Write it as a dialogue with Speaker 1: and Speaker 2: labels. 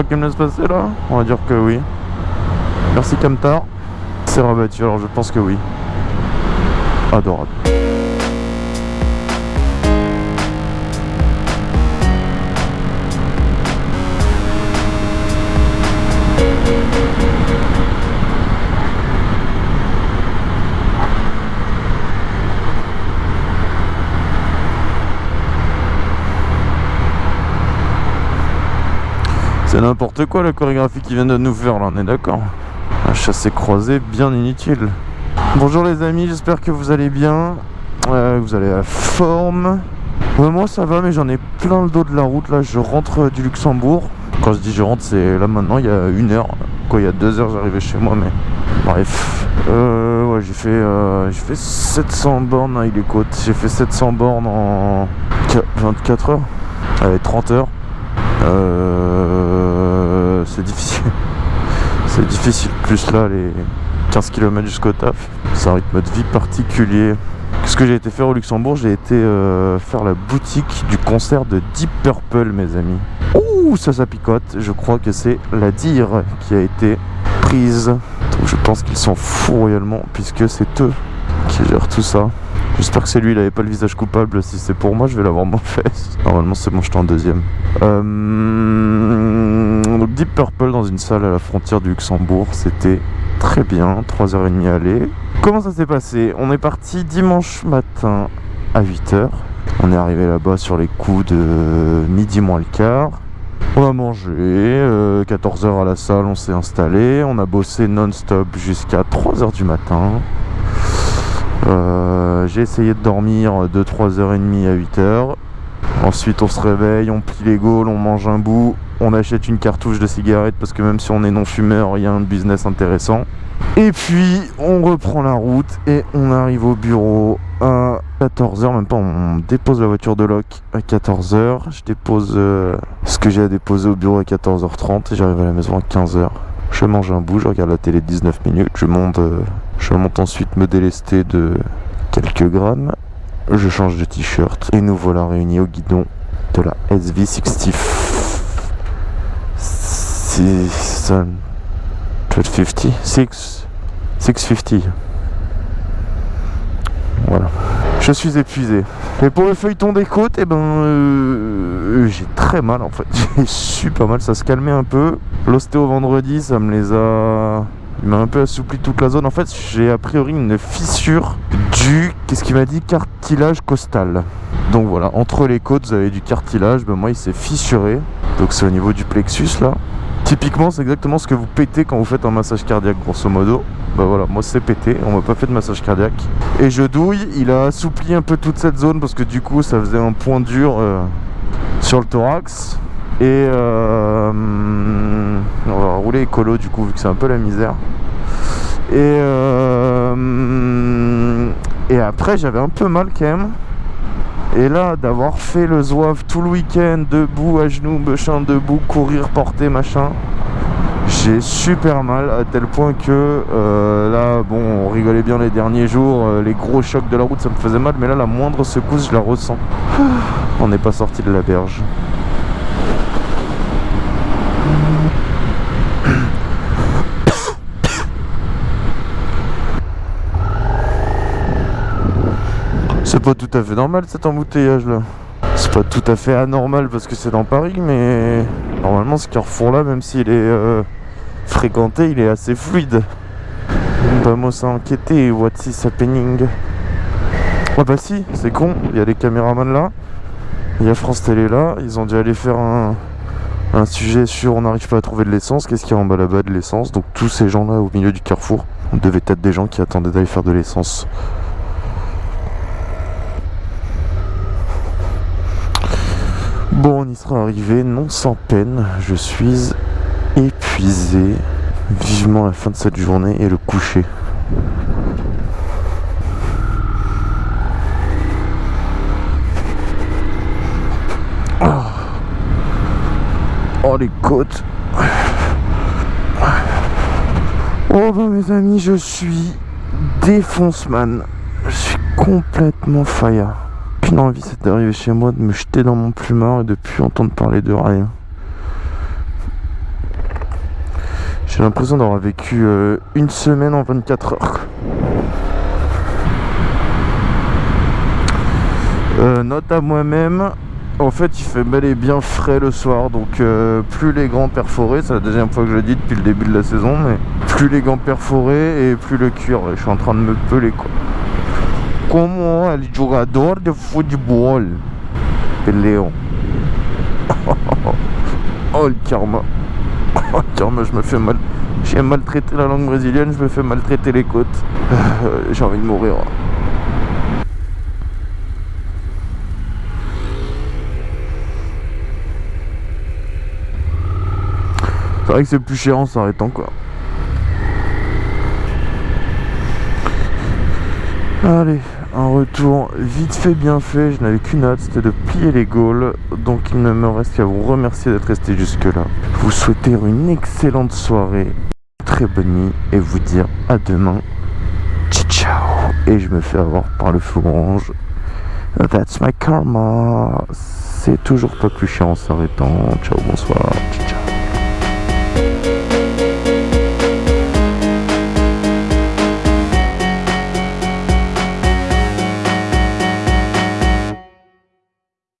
Speaker 1: crois qu'il me laisse passer là On va dire que oui. Merci Camtar. C'est rabattu, alors je pense que oui. Adorable. C'est n'importe quoi la chorégraphie qu'ils viennent de nous faire là, on est d'accord Un chassé croisé bien inutile. Bonjour les amis, j'espère que vous allez bien. Euh, vous allez à forme. moi ça va, mais j'en ai plein le dos de la route là. Je rentre du Luxembourg. Quand je dis je rentre, c'est là maintenant, il y a une heure. Quoi, il y a deux heures, j'arrivais chez moi, mais bref. Euh, ouais, j'ai fait, euh, fait 700 bornes à les. J'ai fait 700 bornes en 24 heures. Avec 30 heures. Euh, c'est difficile. c'est difficile. Plus là, les 15 km jusqu'au taf. C'est un rythme de vie particulier. Ce que j'ai été faire au Luxembourg, j'ai été euh, faire la boutique du concert de Deep Purple, mes amis. Ouh, ça, ça picote. Je crois que c'est la dire qui a été prise. Donc je pense qu'ils s'en foutent royalement, puisque c'est eux qui gèrent tout ça. J'espère que c'est lui, il avait pas le visage coupable. Si c'est pour moi, je vais l'avoir mon fesse. Normalement, c'est bon, je en deuxième. Euh... Donc Deep Purple dans une salle à la frontière du Luxembourg, c'était très bien. 3h30 aller. Comment ça s'est passé? On est parti dimanche matin à 8h. On est arrivé là-bas sur les coups de midi moins le quart. On a mangé, 14h euh, à la salle, on s'est installé, on a bossé non-stop jusqu'à 3h du matin. Euh, j'ai essayé de dormir de 3h30 à 8h. Ensuite on se réveille, on plie les gaules, on mange un bout, on achète une cartouche de cigarette parce que même si on est non-fumeur, il y a un business intéressant. Et puis on reprend la route et on arrive au bureau à 14h, même pas, on dépose la voiture de loc à 14h. Je dépose euh, ce que j'ai à déposer au bureau à 14h30 et j'arrive à la maison à 15h. Je mange un bout, je regarde la télé 19 minutes, je monte, euh, je monte ensuite me délester de quelques grammes, je change de t-shirt et nous voilà réunis au guidon de la SV60 650 650 voilà. Je suis épuisé. Et pour le feuilleton des côtes eh ben euh, j'ai très mal en fait. J'ai super mal ça se calmait un peu. L'ostéo vendredi ça me les a il m'a un peu assoupli toute la zone. En fait, j'ai a priori une fissure du, qu'est-ce qu'il m'a dit, cartilage costal. Donc voilà, entre les côtes, vous avez du cartilage. Ben moi, il s'est fissuré. Donc c'est au niveau du plexus là. Typiquement, c'est exactement ce que vous pétez quand vous faites un massage cardiaque, grosso modo. Bah voilà, moi c'est pété, on m'a pas fait de massage cardiaque. Et je douille, il a assoupli un peu toute cette zone parce que du coup, ça faisait un point dur euh, sur le thorax. Et euh, on va rouler écolo du coup vu que c'est un peu la misère. Et, euh, et après j'avais un peu mal quand même. Et là d'avoir fait le zouave tout le week-end, debout, à genoux, machin, debout, courir, porter, machin. J'ai super mal à tel point que euh, là, bon, on rigolait bien les derniers jours, les gros chocs de la route ça me faisait mal, mais là la moindre secousse je la ressens. On n'est pas sorti de la berge. C'est pas tout à fait normal cet embouteillage là. C'est pas tout à fait anormal parce que c'est dans Paris, mais normalement ce carrefour là, même s'il est euh, fréquenté, il est assez fluide. Vamos a enquêter, what's is happening Ah bah si, c'est con, il y a les caméramans là, il y a France Télé là, ils ont dû aller faire un, un sujet sur on n'arrive pas à trouver de l'essence, qu'est-ce qu'il y a en bas là-bas de l'essence? Donc tous ces gens là au milieu du carrefour, on devait être des gens qui attendaient d'aller faire de l'essence. Bon, on y sera arrivé, non sans peine. Je suis épuisé. Vivement la fin de cette journée et le coucher. Oh, oh les côtes. Oh bah mes amis, je suis défonce-man. Je suis complètement faya qu'une envie, c'est d'arriver, chez moi, de me jeter dans mon plumard et de plus entendre parler de rien. J'ai l'impression d'avoir vécu euh, une semaine en 24 heures. Euh, note à moi-même, en fait il fait bel et bien frais le soir donc euh, plus les gants perforés, c'est la deuxième fois que je le dis depuis le début de la saison mais plus les gants perforés et plus le cuir, je suis en train de me peler quoi. Comment el jugador de football Léon Oh le karma Oh le karma je me fais mal J'ai maltraité la langue brésilienne, je me fais maltraiter les côtes. J'ai envie de mourir. C'est vrai que c'est plus cher en s'arrêtant quoi. Allez, un retour vite fait, bien fait. Je n'avais qu'une hâte, c'était de plier les Gaules. Donc il ne me reste qu'à vous remercier d'être resté jusque là. Vous souhaiter une excellente soirée, très bonne nuit et vous dire à demain. Ciao Et je me fais avoir par le feu orange. That's my karma. C'est toujours pas plus chiant en s'arrêtant. Ciao, bonsoir.